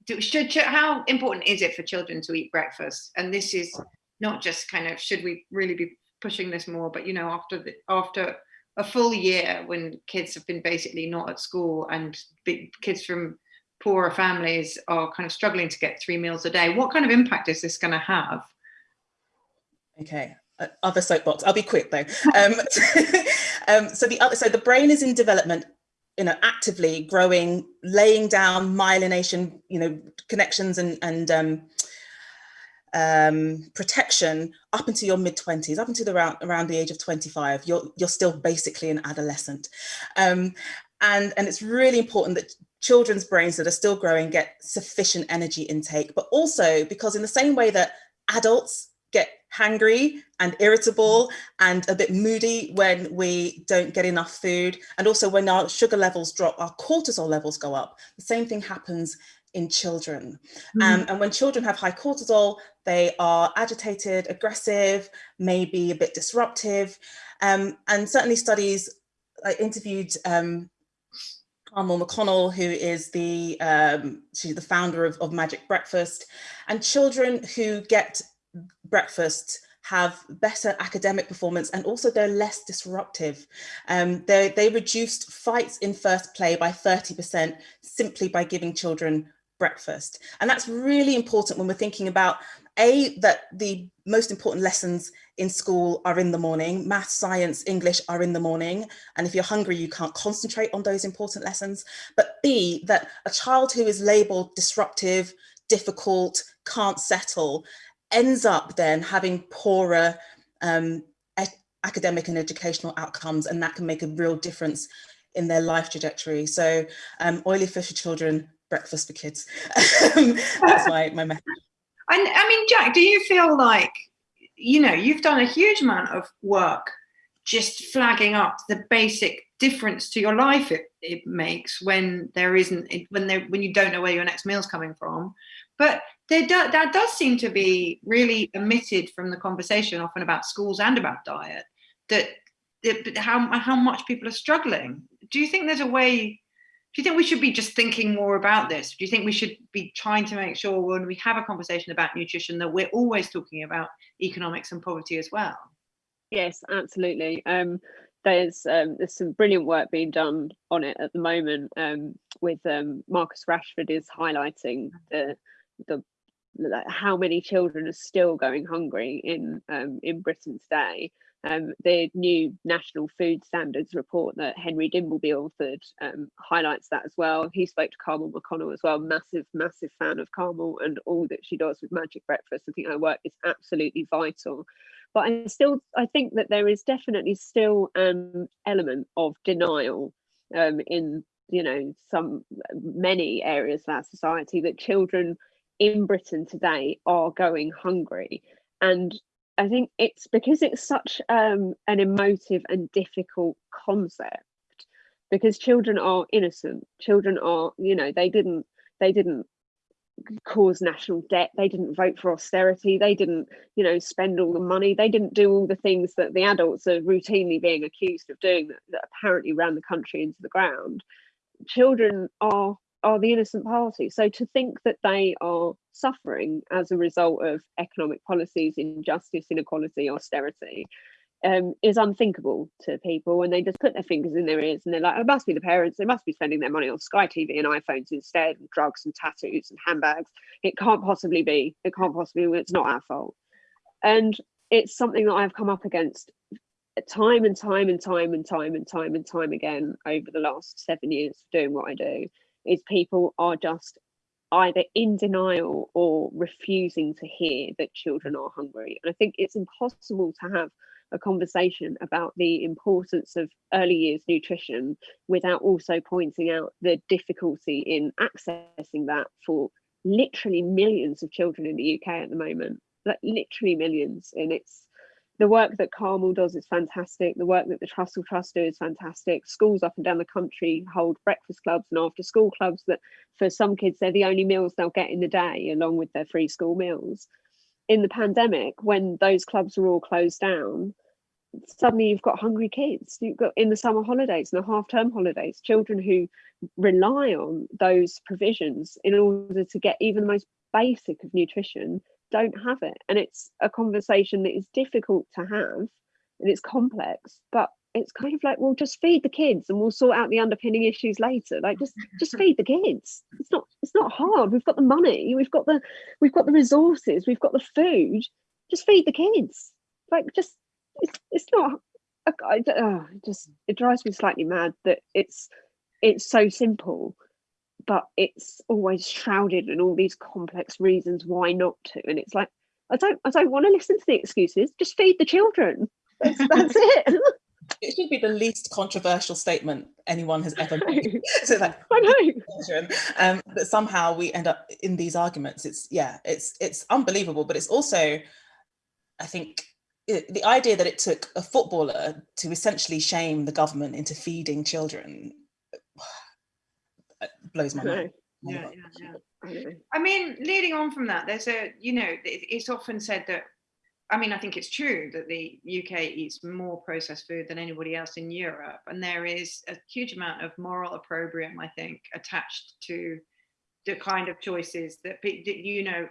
Do, should, should, how important is it for children to eat breakfast? And this is not just kind of, should we really be pushing this more, but you know, after the, after a full year when kids have been basically not at school and kids from poorer families are kind of struggling to get three meals a day, what kind of impact is this going to have? Okay, uh, other soapbox. I'll be quick though. Um, um, so the other, so the brain is in development, you know, actively growing, laying down myelination, you know, connections and and um, um, protection up until your mid 20s, up until the around, around the age of 25, you're, you're still basically an adolescent. Um, and, and it's really important that children's brains that are still growing get sufficient energy intake, but also because in the same way that adults get hangry and irritable and a bit moody when we don't get enough food. And also when our sugar levels drop, our cortisol levels go up. The same thing happens in children. Mm. Um, and when children have high cortisol, they are agitated, aggressive, maybe a bit disruptive. Um, and certainly studies, I interviewed um, Carmel McConnell, who is the, um, she's the founder of, of Magic Breakfast, and children who get breakfast have better academic performance and also they're less disruptive. Um, they, they reduced fights in first play by 30% simply by giving children breakfast. And that's really important when we're thinking about A, that the most important lessons in school are in the morning, math, science, English are in the morning. And if you're hungry, you can't concentrate on those important lessons. But B, that a child who is labeled disruptive, difficult, can't settle, ends up then having poorer um, academic and educational outcomes, and that can make a real difference in their life trajectory. So um, oily fish for children, breakfast for kids. Um, that's my, my method. And I mean, Jack, do you feel like, you know, you've done a huge amount of work just flagging up the basic difference to your life it, it makes when there isn't, when there, when you don't know where your next meal's coming from. But there do, that does seem to be really omitted from the conversation often about schools and about diet, that, that how, how much people are struggling. Do you think there's a way do you think we should be just thinking more about this? Do you think we should be trying to make sure when we have a conversation about nutrition that we're always talking about economics and poverty as well? Yes, absolutely. Um, there's um, there's some brilliant work being done on it at the moment. Um, with um, Marcus Rashford is highlighting the the how many children are still going hungry in um, in Britain today, um, the new National Food Standards report that Henry Dimbleby authored um, highlights that as well. He spoke to Carmel McConnell as well, massive, massive fan of Carmel and all that she does with Magic Breakfast. I think her work is absolutely vital. But I still, I think that there is definitely still an element of denial um, in, you know, some many areas of our society that children in Britain today are going hungry. And I think it's because it's such um, an emotive and difficult concept because children are innocent. Children are, you know, they didn't they didn't cause national debt. They didn't vote for austerity. They didn't, you know, spend all the money. They didn't do all the things that the adults are routinely being accused of doing that, that apparently ran the country into the ground. Children are are the innocent party. So to think that they are suffering as a result of economic policies, injustice, inequality, austerity, um, is unthinkable to people and they just put their fingers in their ears and they're like, it must be the parents, they must be spending their money on Sky TV and iPhones instead, and drugs and tattoos and handbags. It can't possibly be, it can't possibly be, it's not our fault. And it's something that I've come up against time and time and time and time and time and time again over the last seven years doing what I do is people are just either in denial or refusing to hear that children are hungry. And I think it's impossible to have a conversation about the importance of early years nutrition without also pointing out the difficulty in accessing that for literally millions of children in the UK at the moment, like literally millions. And it's the work that CARMEL does is fantastic. The work that the Trussell Trust do is fantastic. Schools up and down the country hold breakfast clubs and after school clubs that for some kids, they're the only meals they'll get in the day along with their free school meals. In the pandemic, when those clubs were all closed down, suddenly you've got hungry kids. You've got in the summer holidays and the half term holidays, children who rely on those provisions in order to get even the most basic of nutrition don't have it. And it's a conversation that is difficult to have and it's complex but it's kind of like well just feed the kids and we'll sort out the underpinning issues later. Like just just feed the kids. It's not it's not hard. We've got the money. We've got the we've got the resources. We've got the food. Just feed the kids. Like just it's, it's not I, I, oh, it just it drives me slightly mad that it's it's so simple but it's always shrouded in all these complex reasons why not to and it's like i don't i don't want to listen to the excuses just feed the children that's, that's it it should be the least controversial statement anyone has ever made. so like, I know. Um, but somehow we end up in these arguments. It's yeah, it's it's unbelievable. But it's also, I think, it, the idea that it took a footballer to essentially shame the government into feeding children blows my mind. Yeah, yeah, yeah. I mean, leading on from that, there's a, you know, it's often said that, I mean, I think it's true that the UK eats more processed food than anybody else in Europe. And there is a huge amount of moral opprobrium, I think, attached to the kind of choices that, you know,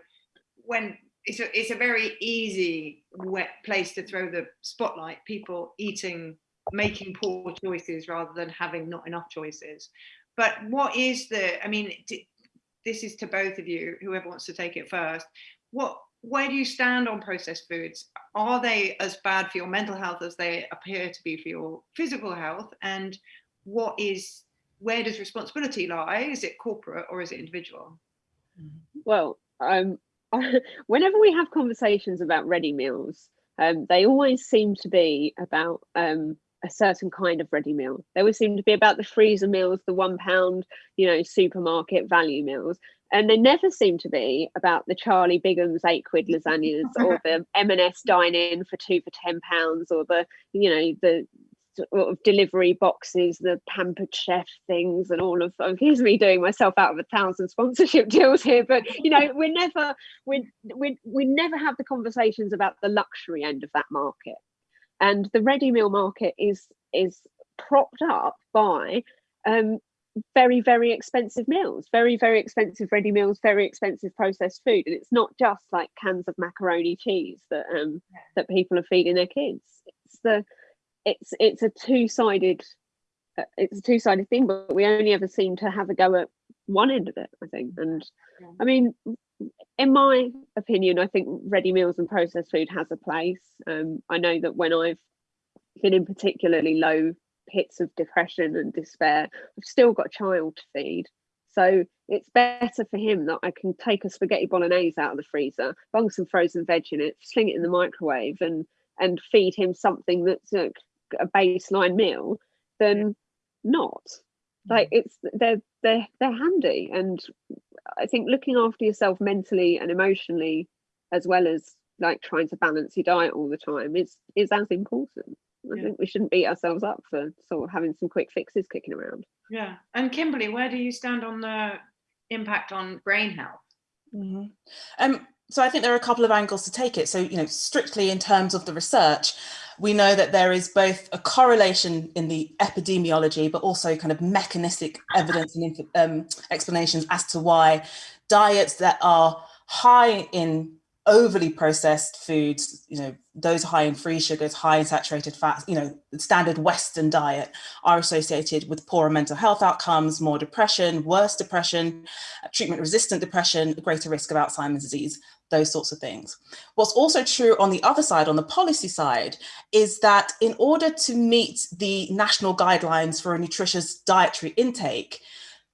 when it's a, it's a very easy wet place to throw the spotlight, people eating, making poor choices rather than having not enough choices. But what is the, I mean, this is to both of you, whoever wants to take it first. What, where do you stand on processed foods? Are they as bad for your mental health as they appear to be for your physical health? And what is, where does responsibility lie? Is it corporate or is it individual? Well, um, whenever we have conversations about ready meals, um, they always seem to be about um, a certain kind of ready meal. They always seem to be about the freezer meals, the one pound, you know, supermarket value meals. And they never seem to be about the Charlie Bigham's eight quid lasagnas or the M&S dine in for two for 10 pounds or the, you know, the sort of delivery boxes, the pampered chef things and all of them. Here's me doing myself out of a thousand sponsorship deals here, but you know, we're never we we we never have the conversations about the luxury end of that market and the ready meal market is is propped up by um, very very expensive meals very very expensive ready meals very expensive processed food. And it's not just like cans of macaroni cheese that um that people are feeding their kids. It's the it's it's a two-sided uh, it's a two-sided thing but we only ever seem to have a go at one end of it i think. And i mean in my opinion, I think ready meals and processed food has a place. Um, I know that when I've been in particularly low pits of depression and despair, I've still got a child to feed. So it's better for him that I can take a spaghetti bolognese out of the freezer, bung some frozen veg in it, sling it in the microwave, and and feed him something that's a, a baseline meal than not. Like it's they're they're they're handy, and I think looking after yourself mentally and emotionally, as well as like trying to balance your diet all the time, is is as important. I yeah. think we shouldn't beat ourselves up for sort of having some quick fixes kicking around. Yeah. And Kimberley, where do you stand on the impact on brain health? Mm -hmm. Um, so I think there are a couple of angles to take it. So, you know, strictly in terms of the research, we know that there is both a correlation in the epidemiology, but also kind of mechanistic evidence and um, explanations as to why diets that are high in overly processed foods, you know, those high in free sugars, high in saturated fats, you know, standard Western diet are associated with poorer mental health outcomes, more depression, worse depression, treatment resistant depression, greater risk of Alzheimer's disease. Those sorts of things. What's also true on the other side, on the policy side, is that in order to meet the national guidelines for a nutritious dietary intake,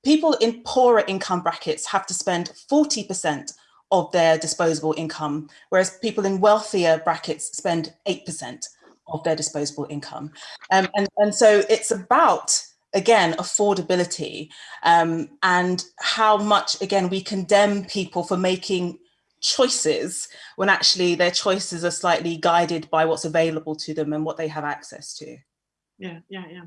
people in poorer income brackets have to spend 40% of their disposable income, whereas people in wealthier brackets spend 8% of their disposable income. Um, and, and so it's about again, affordability um, and how much, again, we condemn people for making choices when actually their choices are slightly guided by what's available to them and what they have access to. Yeah, yeah, yeah.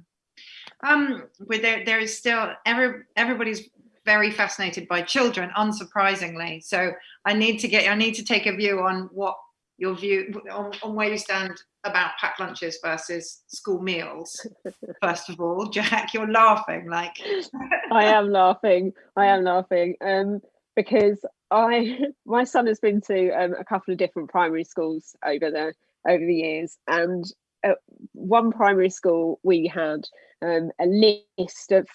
Um, but there, there is still, every, everybody's very fascinated by children, unsurprisingly. So I need to get, I need to take a view on what your view, on, on where you stand about packed lunches versus school meals. First of all, Jack, you're laughing like. I am laughing. I am laughing. Um, because I my son has been to um, a couple of different primary schools over the over the years, and at one primary school we had um, a list of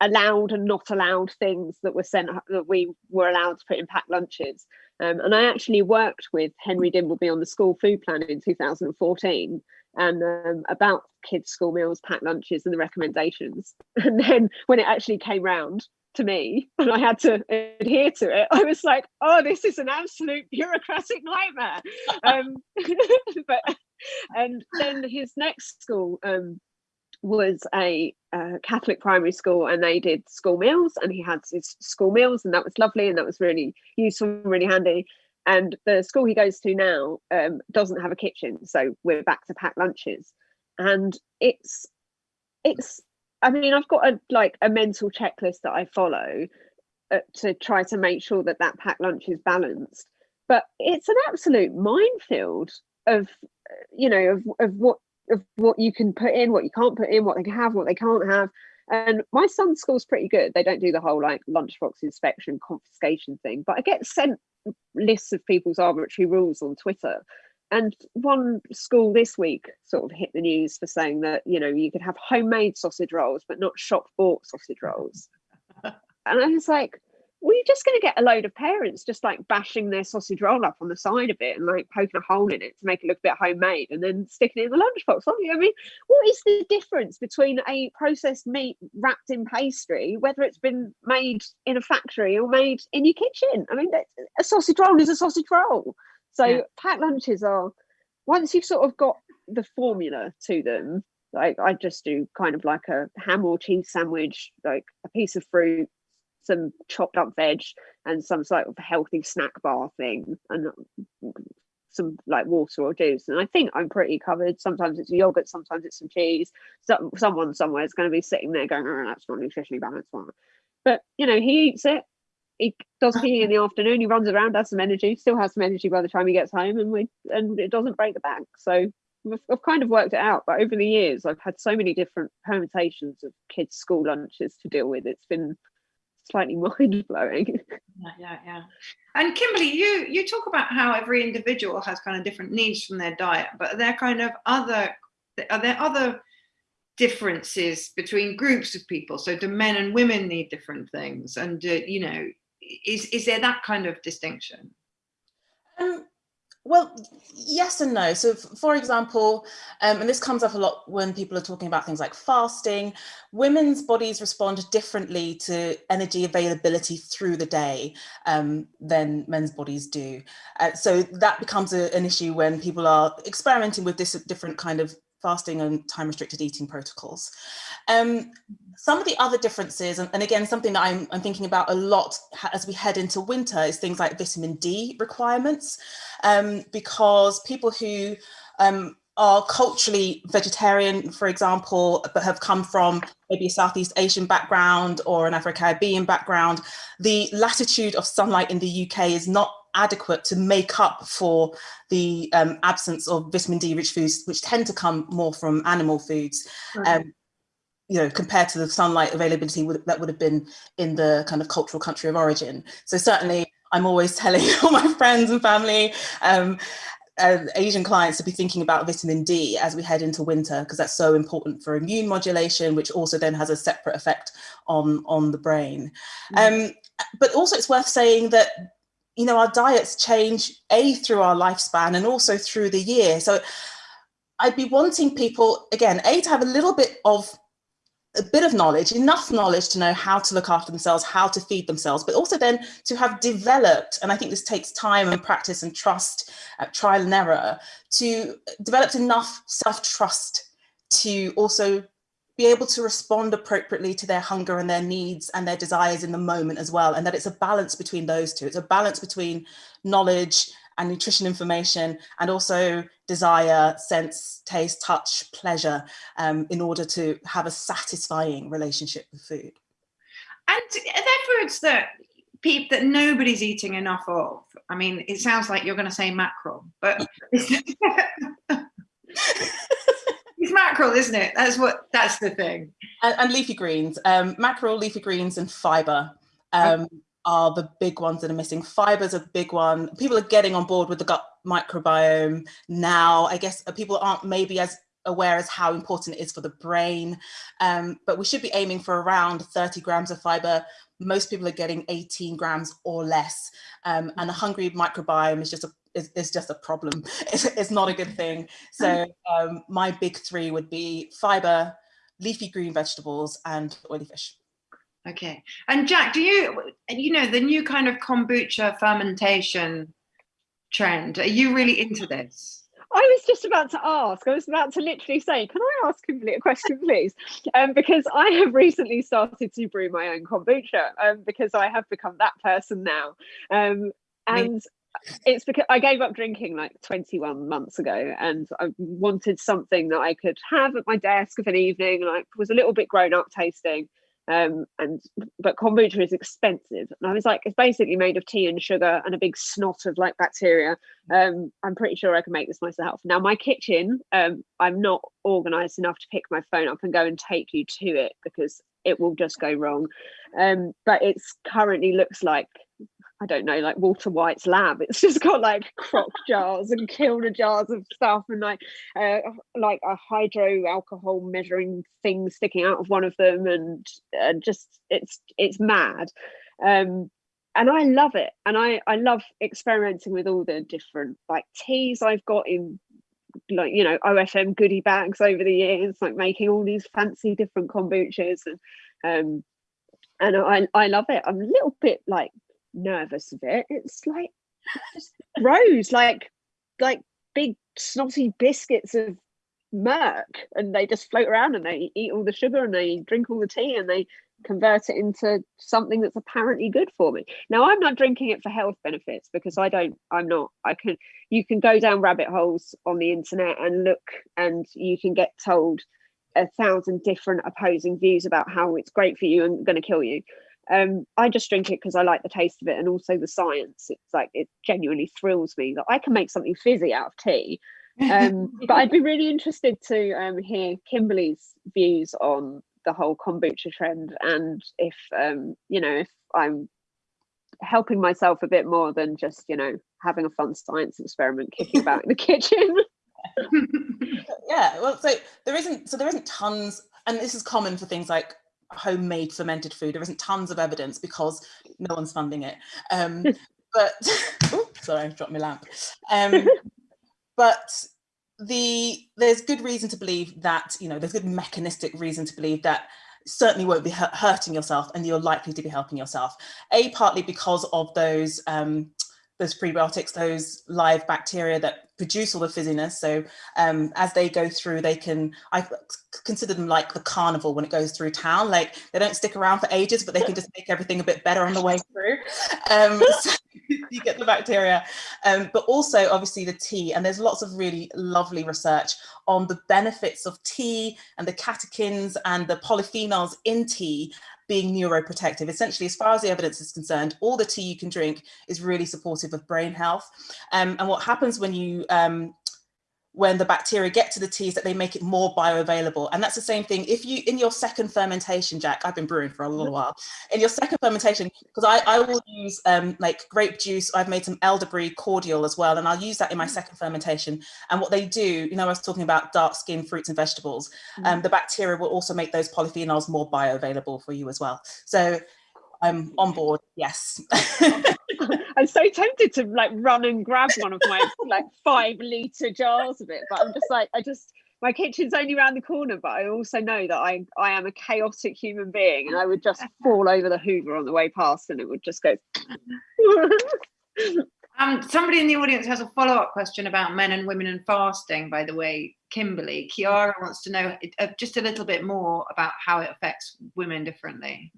allowed and not allowed things that were sent that we were allowed to put in packed lunches. Um, and I actually worked with Henry Dimbleby on the school food plan in 2014 and um, about kids' school meals, packed lunches, and the recommendations. And then when it actually came round, to me and I had to adhere to it, I was like, oh, this is an absolute bureaucratic nightmare. um, but and then his next school um, was a Catholic primary school and they did school meals and he had his school meals and that was lovely and that was really useful, really handy. And the school he goes to now um, doesn't have a kitchen, so we're back to packed lunches. And it's it's I mean, I've got a like a mental checklist that I follow uh, to try to make sure that that packed lunch is balanced. But it's an absolute minefield of, you know, of, of what of what you can put in, what you can't put in, what they can have, what they can't have. And my son's school's pretty good. They don't do the whole like lunchbox inspection confiscation thing, but I get sent lists of people's arbitrary rules on Twitter and one school this week sort of hit the news for saying that you know you could have homemade sausage rolls but not shop bought sausage rolls. And i was like well you're just going to get a load of parents just like bashing their sausage roll up on the side of it and like poking a hole in it to make it look a bit homemade and then sticking it in the lunchbox. Aren't you? i mean what is the difference between a processed meat wrapped in pastry whether it's been made in a factory or made in your kitchen? I mean a sausage roll is a sausage roll so yeah. packed lunches are once you've sort of got the formula to them, like I just do kind of like a ham or cheese sandwich, like a piece of fruit, some chopped up veg, and some sort of healthy snack bar thing, and mm, some like water or juice. And I think I'm pretty covered. Sometimes it's yogurt, sometimes it's some cheese. So, someone somewhere is going to be sitting there going, "Oh, that's not nutritionally balanced one." But you know, he eats it he does PE in the afternoon. He runs around, has some energy, still has some energy by the time he gets home, and we and it doesn't break the bank. So I've kind of worked it out. But over the years, I've had so many different permutations of kids' school lunches to deal with. It's been slightly mind blowing. Yeah, yeah, yeah. And Kimberley, you you talk about how every individual has kind of different needs from their diet, but are there kind of other are there other differences between groups of people? So do men and women need different things? And uh, you know, is is there that kind of distinction? Um, well, yes and no. So, for example, um, and this comes up a lot when people are talking about things like fasting, women's bodies respond differently to energy availability through the day um, than men's bodies do. Uh, so that becomes a, an issue when people are experimenting with this different kind of fasting and time restricted eating protocols. Um, some of the other differences, and, and again, something that I'm, I'm, thinking about a lot as we head into winter is things like vitamin D requirements, um, because people who um, are culturally vegetarian, for example, but have come from maybe a Southeast Asian background or an Afro-Caribbean background, the latitude of sunlight in the UK is not adequate to make up for the um, absence of vitamin D rich foods, which tend to come more from animal foods. Um, you know, compared to the sunlight availability would, that would have been in the kind of cultural country of origin. So certainly I'm always telling all my friends and family, um, uh, Asian clients to be thinking about vitamin D as we head into winter, because that's so important for immune modulation, which also then has a separate effect on, on the brain. Mm. Um, but also it's worth saying that you know, our diets change a through our lifespan and also through the year. So I'd be wanting people, again, a to have a little bit of a bit of knowledge, enough knowledge to know how to look after themselves, how to feed themselves, but also then to have developed, and I think this takes time and practice and trust, uh, trial and error, to develop enough self-trust to also be able to respond appropriately to their hunger and their needs and their desires in the moment as well. And that it's a balance between those two. It's a balance between knowledge and nutrition information and also desire, sense, taste, touch, pleasure um, in order to have a satisfying relationship with food. And are there foods that people that nobody's eating enough of? I mean, it sounds like you're going to say mackerel, but it's mackerel, isn't it? That's what that's the thing. And, and leafy greens, um, mackerel, leafy greens, and fiber. Um, okay. Are the big ones that are missing. Fiber is a big one. People are getting on board with the gut microbiome now. I guess uh, people aren't maybe as aware as how important it is for the brain, um, but we should be aiming for around 30 grams of fiber. Most people are getting 18 grams or less. Um, and the hungry microbiome is just a is, is just a problem. It's, it's not a good thing. So um, my big three would be fiber, leafy green vegetables, and oily fish. Okay. And Jack, do you, you know, the new kind of kombucha fermentation trend, are you really into this? I was just about to ask, I was about to literally say, can I ask Kimberley a question, please? Um, because I have recently started to brew my own kombucha um, because I have become that person now. Um, and it's because I gave up drinking like 21 months ago and I wanted something that I could have at my desk of an evening, like was a little bit grown up tasting. Um, and but kombucha is expensive. And I was like, it's basically made of tea and sugar and a big snot of like bacteria. Um, I'm pretty sure I can make this myself. Now my kitchen, um, I'm not organized enough to pick my phone up and go and take you to it because it will just go wrong. Um, but it's currently looks like I don't know, like Walter White's lab. It's just got like crock jars and kilner jars of stuff and like uh, like a hydro alcohol measuring thing sticking out of one of them and uh, just it's it's mad. Um, and I love it. And I I love experimenting with all the different like teas I've got in like you know OFM goodie bags over the years, like making all these fancy different kombuchas and um and I I love it. I'm a little bit like nervous of it. It's like grows like like big snotty biscuits of murk and they just float around and they eat all the sugar and they drink all the tea and they convert it into something that's apparently good for me now i'm not drinking it for health benefits because i don't i'm not i can you can go down rabbit holes on the internet and look and you can get told a thousand different opposing views about how it's great for you and going to kill you um, I just drink it because I like the taste of it and also the science. It's like it genuinely thrills me that I can make something fizzy out of tea. Um, but I'd be really interested to um, hear Kimberley's views on the whole kombucha trend and if um, you know if I'm helping myself a bit more than just you know having a fun science experiment kicking about in the kitchen. yeah, well, so there isn't so there isn't tons, and this is common for things like homemade fermented food. There isn't tons of evidence because no one's funding it. Um, but sorry, I dropped my lamp. Um, but the there's good reason to believe that you know there's good mechanistic reason to believe that certainly won't be hurting yourself and you're likely to be helping yourself a partly because of those um, those prebiotics, those live bacteria that produce all the fizziness. So um, as they go through, they can, I consider them like the carnival when it goes through town. Like they don't stick around for ages, but they can just make everything a bit better on the way through. Um, so you get the bacteria, um, but also obviously the tea. And there's lots of really lovely research on the benefits of tea and the catechins and the polyphenols in tea being neuroprotective. Essentially, as far as the evidence is concerned, all the tea you can drink is really supportive of brain health. Um, and what happens when you um, when the bacteria get to the teas that they make it more bioavailable. And that's the same thing. If you, in your second fermentation, Jack, I've been brewing for a little while, in your second fermentation, because I, I will use um, like grape juice, I've made some elderberry cordial as well, and I'll use that in my mm. second fermentation. And what they do, you know, I was talking about dark skin fruits and vegetables, mm. um, the bacteria will also make those polyphenols more bioavailable for you as well. So I'm on board, yes. I'm so tempted to like run and grab one of my like five litre jars of it, but I'm just like, I just, my kitchen's only around the corner, but I also know that I, I am a chaotic human being and I would just fall over the Hoover on the way past and it would just go. Um, somebody in the audience has a follow-up question about men and women and fasting, by the way, Kimberley. Kiara wants to know uh, just a little bit more about how it affects women differently.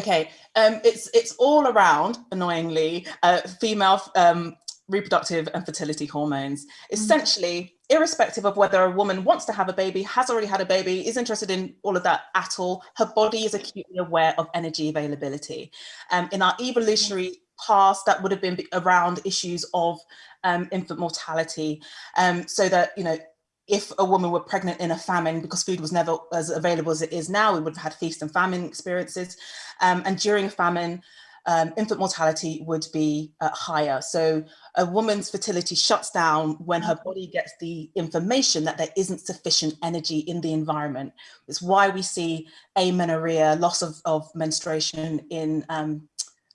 Okay, um, it's it's all around, annoyingly, uh, female um, reproductive and fertility hormones. Essentially, irrespective of whether a woman wants to have a baby, has already had a baby, is interested in all of that at all, her body is acutely aware of energy availability. Um, in our evolutionary past, that would have been around issues of um, infant mortality, um, so that, you know, if a woman were pregnant in a famine because food was never as available as it is now, we would have had feast and famine experiences. Um, and during a famine, um, infant mortality would be uh, higher. So a woman's fertility shuts down when her body gets the information that there isn't sufficient energy in the environment. It's why we see amenorrhea, loss of, of menstruation in um,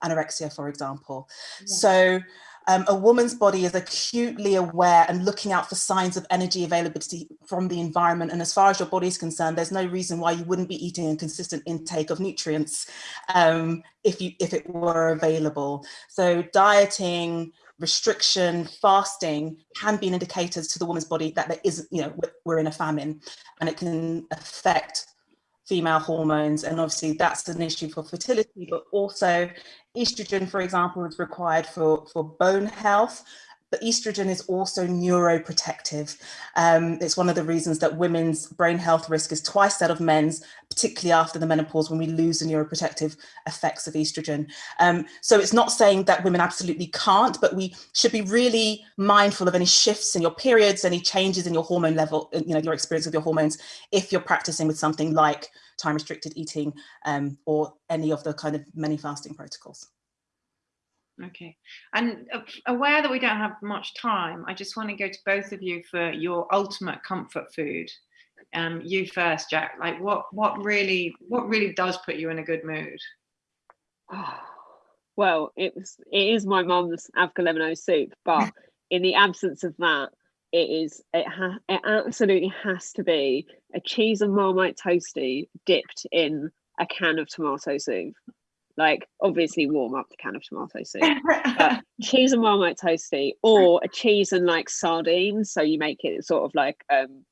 anorexia, for example. Yeah. So um, a woman's body is acutely aware and looking out for signs of energy availability from the environment. And as far as your body is concerned, there's no reason why you wouldn't be eating a consistent intake of nutrients um, if, you, if it were available. So dieting, restriction, fasting can be indicators to the woman's body that there isn't, you know, we're in a famine and it can affect female hormones. And obviously that's an issue for fertility, but also estrogen, for example, is required for, for bone health, but estrogen is also neuroprotective. Um, it's one of the reasons that women's brain health risk is twice that of men's, particularly after the menopause when we lose the neuroprotective effects of estrogen. Um, so it's not saying that women absolutely can't, but we should be really mindful of any shifts in your periods, any changes in your hormone level, you know, your experience with your hormones, if you're practicing with something like time restricted eating um, or any of the kind of many fasting protocols. Okay, and aware that we don't have much time, I just want to go to both of you for your ultimate comfort food. Um, you first, Jack. Like, what what really what really does put you in a good mood? well, it was it is my mum's avgolemono soup, but in the absence of that, it is it ha it absolutely has to be a cheese and marmite toasty dipped in a can of tomato soup like obviously warm up the can of tomato soup but cheese and marmite toasty or a cheese and like sardines so you make it sort of like um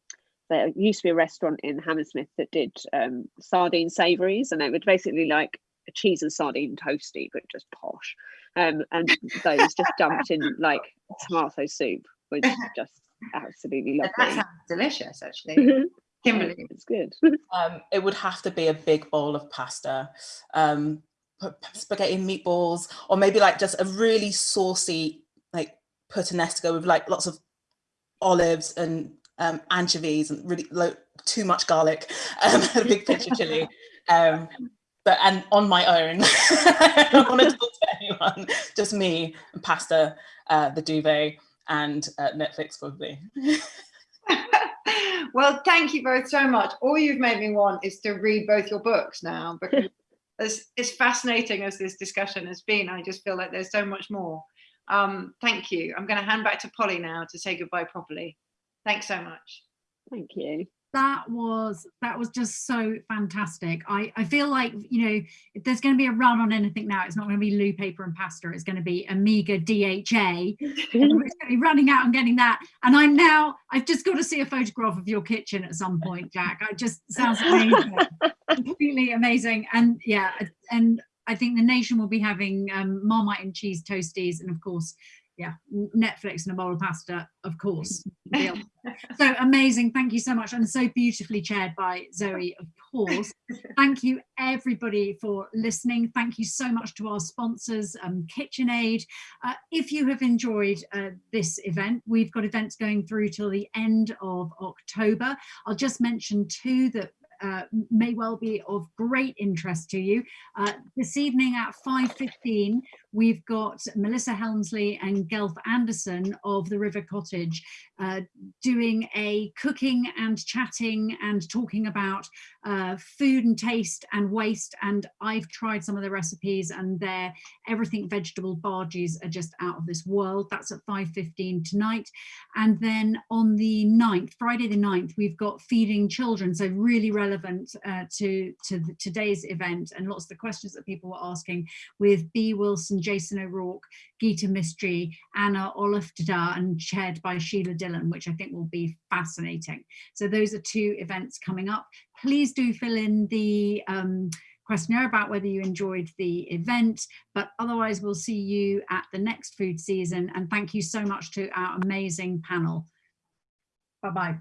there used to be a restaurant in Hammersmith that did um sardine savories and it would basically like a cheese and sardine toasty but just posh um and those just dumped in like tomato soup was just absolutely lovely. That sounds delicious, actually. Kimberley, it's good. um, it would have to be a big bowl of pasta, um, spaghetti and meatballs, or maybe like just a really saucy, like puttanesca with like lots of olives and um, anchovies and really low, too much garlic, um, a big pinch of chili. Um, but and on my own, I don't want to talk to anyone, just me and pasta, uh, the duvet, and uh, Netflix probably. well, thank you both so much. All you've made me want is to read both your books now because as, as fascinating as this discussion has been, I just feel like there's so much more. Um, thank you. I'm going to hand back to Polly now to say goodbye properly. Thanks so much. Thank you that was that was just so fantastic. I i feel like you know if there's going to be a run on anything now it's not going to be loo paper and pasta it's going to be omega DHA it's going to be running out and getting that. And i'm now i've just got to see a photograph of your kitchen at some point jack. It just sounds amazing. Completely amazing. And yeah and i think the nation will be having um marmite and cheese toasties and of course yeah, Netflix and a bowl of pasta, of course. so amazing. Thank you so much. And so beautifully chaired by Zoe, of course. Thank you everybody for listening. Thank you so much to our sponsors, um, KitchenAid. Uh, if you have enjoyed uh, this event, we've got events going through till the end of October. I'll just mention too that uh, may well be of great interest to you. Uh, this evening at 5.15, we've got Melissa Hemsley and Gelf Alderson of the River Cottage uh, doing a cooking and chatting and talking about uh, food and taste and waste. And I've tried some of the recipes and they're everything vegetable barges are just out of this world. That's at 5.15 tonight. And then on the 9th, Friday the 9th, we've got feeding children. So really relevant uh, to, to the, today's event and lots of the questions that people were asking with Bee Wilson, Jason O'Rourke, Gita Mistry, Anna Olafdada and chaired by Sheila Dillon, which I think will be fascinating. So those are two events coming up. Please do fill in the um, questionnaire about whether you enjoyed the event, but otherwise we'll see you at the next food season. And thank you so much to our amazing panel. Bye-bye.